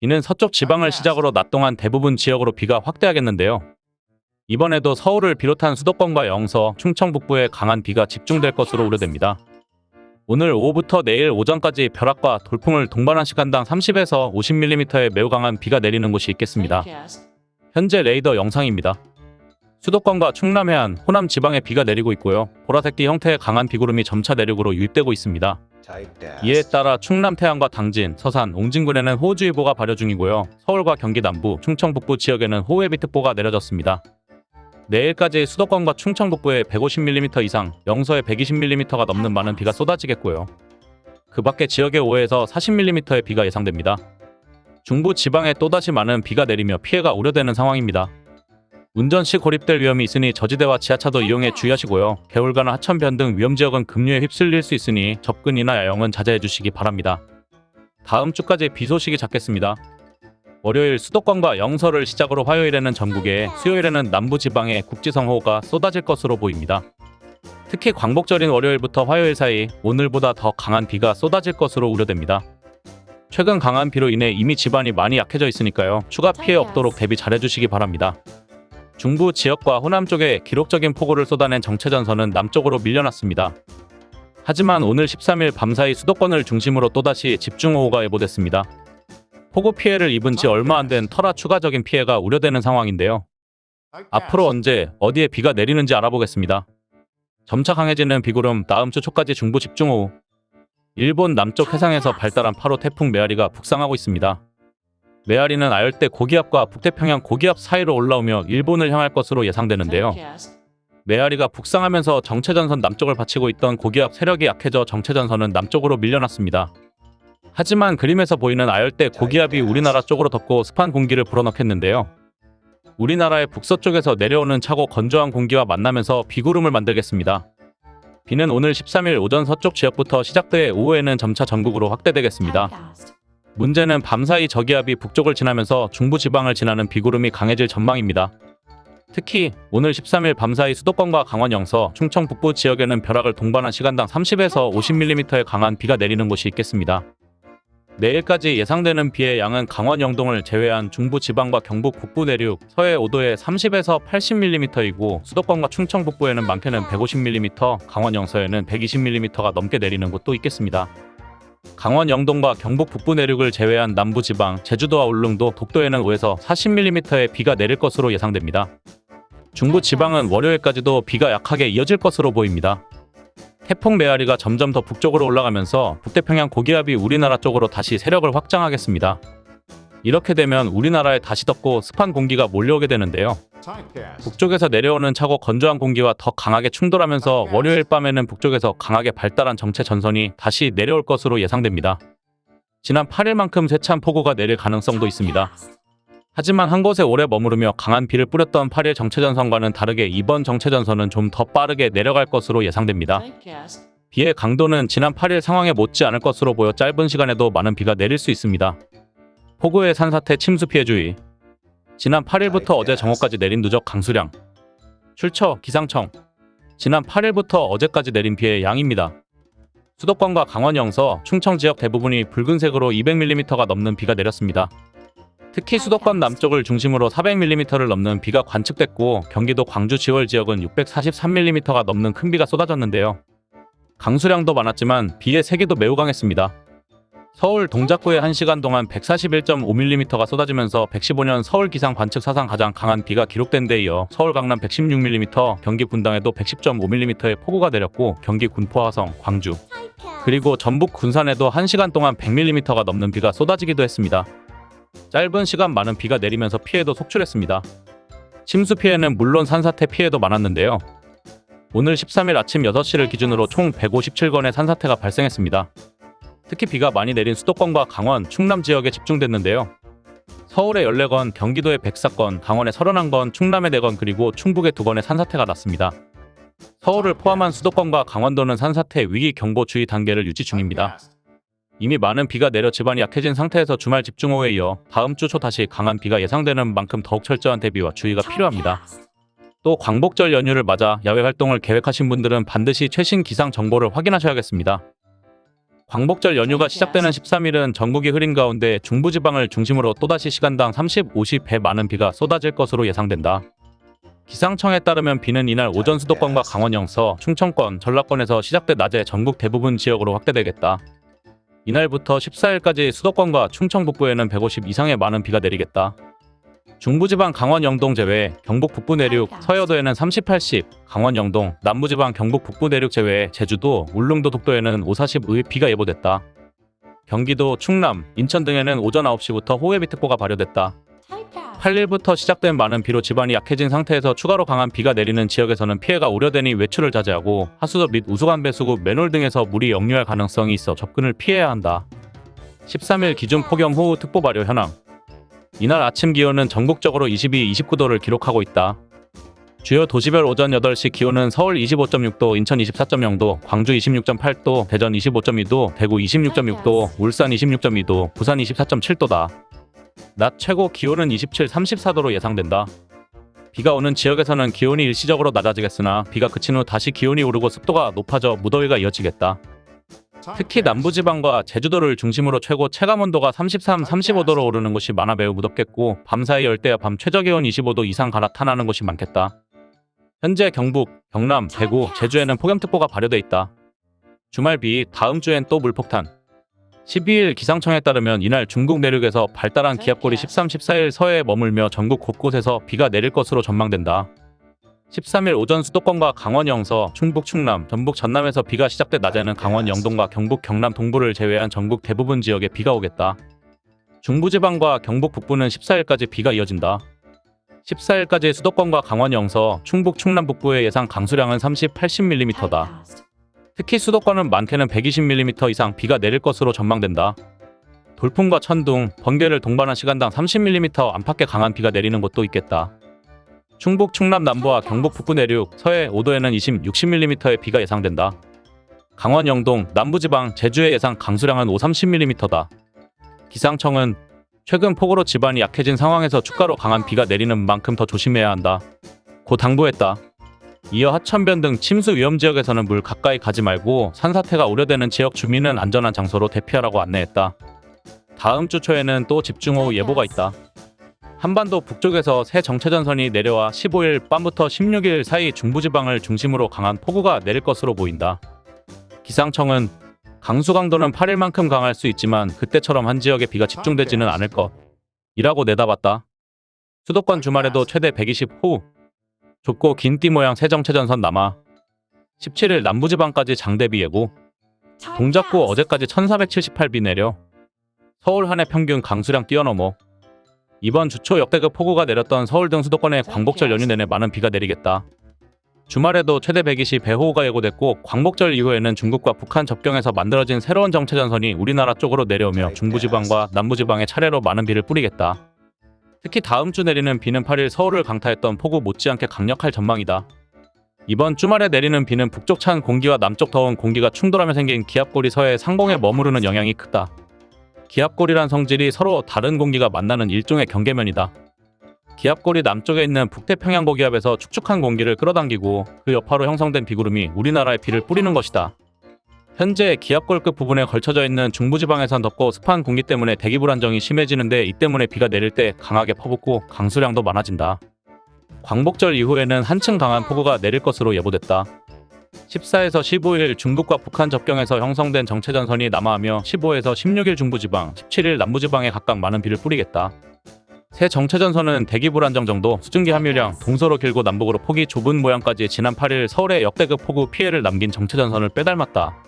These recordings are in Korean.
이는 서쪽 지방을 시작으로 낮 동안 대부분 지역으로 비가 확대하겠는데요. 이번에도 서울을 비롯한 수도권과 영서, 충청 북부에 강한 비가 집중될 것으로 우려됩니다. 오늘 오후부터 내일 오전까지 벼락과 돌풍을 동반한 시간당 30에서 50mm의 매우 강한 비가 내리는 곳이 있겠습니다. 현재 레이더 영상입니다. 수도권과 충남 해안, 호남 지방에 비가 내리고 있고요. 보라색띠 형태의 강한 비구름이 점차 내륙으로 유입되고 있습니다. 이에 따라 충남 태안과 당진, 서산, 옹진군에는 호우주의보가 발효 중이고요. 서울과 경기 남부, 충청 북부 지역에는 호우예비특보가 내려졌습니다. 내일까지 수도권과 충청 북부에 150mm 이상, 영서에 120mm가 넘는 많은 비가 쏟아지겠고요. 그 밖에 지역에 5에서 40mm의 비가 예상됩니다. 중부 지방에 또다시 많은 비가 내리며 피해가 우려되는 상황입니다. 운전 시 고립될 위험이 있으니 저지대와 지하차도 이용에 주의하시고요. 개울가나 하천변 등 위험지역은 급류에 휩쓸릴 수 있으니 접근이나 야영은 자제해 주시기 바랍니다. 다음 주까지 비 소식이 잡겠습니다. 월요일 수도권과 영서를 시작으로 화요일에는 전국에 수요일에는 남부지방에 국지성호가 쏟아질 것으로 보입니다. 특히 광복절인 월요일부터 화요일 사이 오늘보다 더 강한 비가 쏟아질 것으로 우려됩니다. 최근 강한 비로 인해 이미 집안이 많이 약해져 있으니까요. 추가 피해 없도록 대비 잘해주시기 바랍니다. 중부 지역과 호남 쪽에 기록적인 폭우를 쏟아낸 정체전선은 남쪽으로 밀려났습니다. 하지만 오늘 13일 밤사이 수도권을 중심으로 또다시 집중호우가 예보됐습니다. 폭우 피해를 입은 지 얼마 안 된 터라 추가적인 피해가 우려되는 상황인데요. 앞으로 언제 어디에 비가 내리는지 알아보겠습니다. 점차 강해지는 비구름 다음 주 초까지 중부 집중호우 일본 남쪽 해상에서 발달한 8호 태풍 메아리가 북상하고 있습니다. 메아리는 아열대 고기압과 북태평양 고기압 사이로 올라오며 일본을 향할 것으로 예상되는데요. 메아리가 북상하면서 정체전선 남쪽을 받치고 있던 고기압 세력이 약해져 정체전선은 남쪽으로 밀려났습니다. 하지만 그림에서 보이는 아열대 고기압이 우리나라 쪽으로 덮고 습한 공기를 불어넣겠는데요. 우리나라의 북서쪽에서 내려오는 차고 건조한 공기와 만나면서 비구름을 만들겠습니다. 비는 오늘 13일 오전 서쪽 지역부터 시작돼 오후에는 점차 전국으로 확대되겠습니다. 문제는 밤사이 저기압이 북쪽을 지나면서 중부지방을 지나는 비구름이 강해질 전망입니다. 특히 오늘 13일 밤사이 수도권과 강원 영서, 충청 북부 지역에는 벼락을 동반한 시간당 30에서 50mm의 강한 비가 내리는 곳이 있겠습니다. 내일까지 예상되는 비의 양은 강원 영동을 제외한 중부 지방과 경북 북부 내륙, 서해 5도에 30에서 80mm이고 수도권과 충청 북부에는 많게는 150mm, 강원 영서에는 120mm가 넘게 내리는 곳도 있겠습니다. 강원 영동과 경북 북부 내륙을 제외한 남부 지방, 제주도와 울릉도, 독도에는 5에서 40mm의 비가 내릴 것으로 예상됩니다. 중부 지방은 월요일까지도 비가 약하게 이어질 것으로 보입니다. 태풍 메아리가 점점 더 북쪽으로 올라가면서 북태평양 고기압이 우리나라 쪽으로 다시 세력을 확장하겠습니다. 이렇게 되면 우리나라에 다시 덥고 습한 공기가 몰려오게 되는데요. 북쪽에서 내려오는 차고 건조한 공기와 더 강하게 충돌하면서 월요일 밤에는 북쪽에서 강하게 발달한 정체 전선이 다시 내려올 것으로 예상됩니다. 지난 8일만큼 세찬 폭우가 내릴 가능성도 있습니다. 하지만 한 곳에 오래 머무르며 강한 비를 뿌렸던 8일 정체전선과는 다르게 이번 정체전선은 좀 더 빠르게 내려갈 것으로 예상됩니다. 비의 강도는 지난 8일 상황에 못지 않을 것으로 보여 짧은 시간에도 많은 비가 내릴 수 있습니다. 폭우의 산사태 침수 피해 주의 지난 8일부터 어제 정오까지 내린 누적 강수량 출처 기상청 지난 8일부터 어제까지 내린 비의 양입니다. 수도권과 강원 영서, 충청 지역 대부분이 붉은색으로 200mm가 넘는 비가 내렸습니다. 특히 수도권 남쪽을 중심으로 400mm를 넘는 비가 관측됐고 경기도 광주 지월 지역은 643mm가 넘는 큰 비가 쏟아졌는데요. 강수량도 많았지만 비의 세기도 매우 강했습니다. 서울 동작구에 1시간 동안 141.5mm가 쏟아지면서 115년 서울 기상 관측 사상 가장 강한 비가 기록된 데 이어 서울 강남 116mm, 경기 분당에도 110.5mm의 폭우가 내렸고 경기 군포 화성, 광주 그리고 전북 군산에도 1시간 동안 100mm가 넘는 비가 쏟아지기도 했습니다. 짧은 시간 많은 비가 내리면서 피해도 속출했습니다. 침수 피해는 물론 산사태 피해도 많았는데요. 오늘 13일 아침 6시를 기준으로 총 157건의 산사태가 발생했습니다. 특히 비가 많이 내린 수도권과 강원, 충남 지역에 집중됐는데요. 서울에 14건, 경기도에 104건, 강원에 31건, 충남에 4건 그리고 충북에 2건의 산사태가 났습니다. 서울을 포함한 수도권과 강원도는 산사태 위기 경보 주의 단계를 유지 중입니다. 이미 많은 비가 내려 집안이 약해진 상태에서 주말 집중호우에 이어 다음 주 초 다시 강한 비가 예상되는 만큼 더욱 철저한 대비와 주의가 필요합니다. 또 광복절 연휴를 맞아 야외 활동을 계획하신 분들은 반드시 최신 기상 정보를 확인하셔야겠습니다. 광복절 연휴가 시작되는 13일은 전국이 흐린 가운데 중부지방을 중심으로 또다시 시간당 30, 50배 많은 비가 쏟아질 것으로 예상된다. 기상청에 따르면 비는 이날 오전 수도권과 강원 영서, 충청권, 전라권에서 시작돼 낮에 전국 대부분 지역으로 확대되겠다. 이날부터 14일까지 수도권과 충청 북부에는 150 이상의 많은 비가 내리겠다. 중부지방 강원 영동 제외, 경북 북부 내륙, 서해도에는 30, 80, 강원 영동, 남부지방 경북 북부 내륙 제외, 제주도, 울릉도 독도에는 5, 40의 비가 예보됐다. 경기도, 충남, 인천 등에는 오전 9시부터 호해비특보가 발효됐다. 8일부터 시작된 많은 비로 지반이 약해진 상태에서 추가로 강한 비가 내리는 지역에서는 피해가 우려되니 외출을 자제하고 하수도 및 우수관 배수구, 맨홀 등에서 물이 역류할 가능성이 있어 접근을 피해야 한다. 13일 기준 폭염 호우 특보 발효 현황 이날 아침 기온은 전국적으로 22, 29도를 기록하고 있다. 주요 도시별 오전 8시 기온은 서울 25.6도, 인천 24.0도, 광주 26.8도, 대전 25.2도, 대구 26.6도, 울산 26.2도, 부산 24.7도다. 낮 최고 기온은 27, 34도로 예상된다. 비가 오는 지역에서는 기온이 일시적으로 낮아지겠으나 비가 그친 후 다시 기온이 오르고 습도가 높아져 무더위가 이어지겠다. 특히 남부지방과 제주도를 중심으로 최고 체감온도가 33, 35도로 오르는 곳이 많아 매우 무덥겠고 밤사이 열대야 밤 최저기온 25도 이상 갈아타나는 곳이 많겠다. 현재 경북, 경남, 대구, 제주에는 폭염특보가 발효돼 있다. 주말 비, 다음 주엔 또 물폭탄. 12일 기상청에 따르면 이날 중국 내륙에서 발달한 기압골이 13, 14일 서해에 머물며 전국 곳곳에서 비가 내릴 것으로 전망된다. 13일 오전 수도권과 강원 영서, 충북 충남, 전북 전남에서 비가 시작돼 낮에는 강원 영동과 경북 경남 동부를 제외한 전국 대부분 지역에 비가 오겠다. 중부지방과 경북 북부는 14일까지 비가 이어진다. 14일까지 수도권과 강원 영서, 충북 충남 북부의 예상 강수량은 30, 80mm다. 특히 수도권은 많게는 120mm 이상 비가 내릴 것으로 전망된다. 돌풍과 천둥, 번개를 동반한 시간당 30mm 안팎의 강한 비가 내리는 곳도 있겠다. 충북 충남 남부와 경북 북부 내륙, 서해 5도에는 20, 60mm의 비가 예상된다. 강원 영동, 남부지방, 제주의 예상 강수량은 5, 30mm다. 기상청은 최근 폭우로 지반이 약해진 상황에서 추가로 강한 비가 내리는 만큼 더 조심해야 한다. 고 당부했다. 이어 하천변 등 침수 위험 지역에서는 물 가까이 가지 말고 산사태가 우려되는 지역 주민은 안전한 장소로 대피하라고 안내했다. 다음 주 초에는 또 집중호우 예보가 있다. 한반도 북쪽에서 새 정체전선이 내려와 15일 밤부터 16일 사이 중부지방을 중심으로 강한 폭우가 내릴 것으로 보인다. 기상청은 강수 강도는 8일만큼 강할 수 있지만 그때처럼 한 지역에 비가 집중되지는 않을 것. 이라고 내다봤다. 수도권 주말에도 최대 120호, 좁고 긴 띠 모양 새 정체전선 남아 17일 남부지방까지 장대비 예고 동작구 어제까지 1478비 내려 서울 한해 평균 강수량 뛰어넘어 이번 주초 역대급 폭우가 내렸던 서울 등 수도권에 광복절 연휴 내내 많은 비가 내리겠다. 주말에도 최대 120 배 호우가 예고됐고 광복절 이후에는 중국과 북한 접경에서 만들어진 새로운 정체전선이 우리나라 쪽으로 내려오며 중부지방과 남부지방에 차례로 많은 비를 뿌리겠다. 특히 다음 주 내리는 비는 8일 서울을 강타했던 폭우 못지않게 강력할 전망이다. 이번 주말에 내리는 비는 북쪽 찬 공기와 남쪽 더운 공기가 충돌하며 생긴 기압골이 서해 상공에 머무르는 영향이 크다. 기압골이란 성질이 서로 다른 공기가 만나는 일종의 경계면이다. 기압골이 남쪽에 있는 북태평양 고기압에서 축축한 공기를 끌어당기고 그 여파로 형성된 비구름이 우리나라에 비를 뿌리는 것이다. 현재 기압골급 부분에 걸쳐져 있는 중부지방에선 덥고 습한 공기 때문에 대기 불안정이 심해지는데 이 때문에 비가 내릴 때 강하게 퍼붓고 강수량도 많아진다. 광복절 이후에는 한층 강한 폭우가 내릴 것으로 예보됐다. 14에서 15일 중국과 북한 접경에서 형성된 정체전선이 남하하며 15에서 16일 중부지방, 17일 남부지방에 각각 많은 비를 뿌리겠다. 새 정체전선은 대기 불안정 정도, 수증기 함유량, 동서로 길고 남북으로 폭이 좁은 모양까지 지난 8일 서울에 역대급 폭우 피해를 남긴 정체전선을 빼닮았다.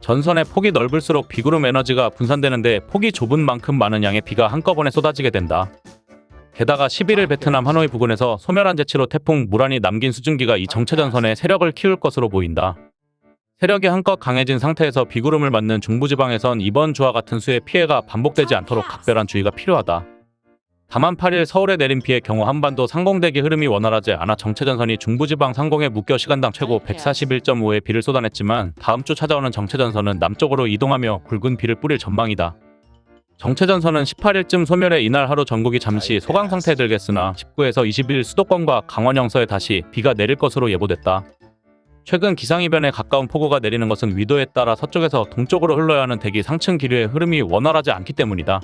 전선의 폭이 넓을수록 비구름 에너지가 분산되는데 폭이 좁은 만큼 많은 양의 비가 한꺼번에 쏟아지게 된다. 게다가 11일 베트남 하노이 부근에서 소멸한 재치로 태풍 무란이 남긴 수증기가 이 정체전선의 세력을 키울 것으로 보인다. 세력이 한껏 강해진 상태에서 비구름을 맞는 중부지방에선 이번 주와 같은 수의 피해가 반복되지 않도록 각별한 주의가 필요하다. 다만 8일 서울에 내린 비의 경우 한반도 상공대기 흐름이 원활하지 않아 정체전선이 중부지방 상공에 묶여 시간당 최고 141.5의 비를 쏟아냈지만 다음 주 찾아오는 정체전선은 남쪽으로 이동하며 굵은 비를 뿌릴 전망이다. 정체전선은 18일쯤 소멸해 이날 하루 전국이 잠시 소강 상태에 들겠으나 19에서 20일 수도권과 강원 영서에 다시 비가 내릴 것으로 예보됐다. 최근 기상이변에 가까운 폭우가 내리는 것은 위도에 따라 서쪽에서 동쪽으로 흘러야 하는 대기 상층 기류의 흐름이 원활하지 않기 때문이다.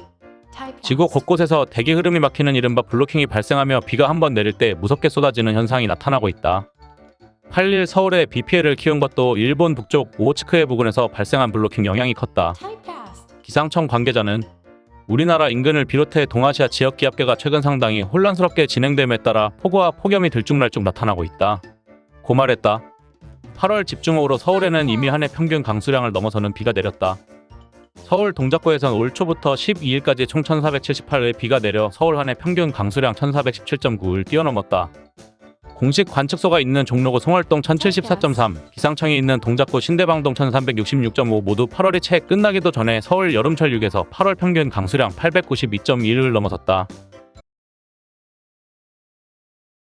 지구 곳곳에서 대기 흐름이 막히는 이른바 블로킹이 발생하며 비가 한 번 내릴 때 무섭게 쏟아지는 현상이 나타나고 있다. 8일 서울에 비 피해를 키운 것도 일본 북쪽 오호츠크해 부근에서 발생한 블로킹 영향이 컸다. 기상청 관계자는 우리나라 인근을 비롯해 동아시아 지역 기압계가 최근 상당히 혼란스럽게 진행됨에 따라 폭우와 폭염이 들쭉날쭉 나타나고 있다. 고 말했다. 8월 집중호우로 서울에는 이미 한 해 평균 강수량을 넘어서는 비가 내렸다. 서울 동작구에선 올 초부터 12일까지 총 1478의 비가 내려 서울 한 해 평균 강수량 1417.9를 뛰어넘었다. 공식 관측소가 있는 종로구 송월동 1074.3, 기상청이 있는 동작구 신대방동 1366.5 모두 8월이 채 끝나기도 전에 서울 여름철 6에서 8월 평균 강수량 892.1을 넘어섰다.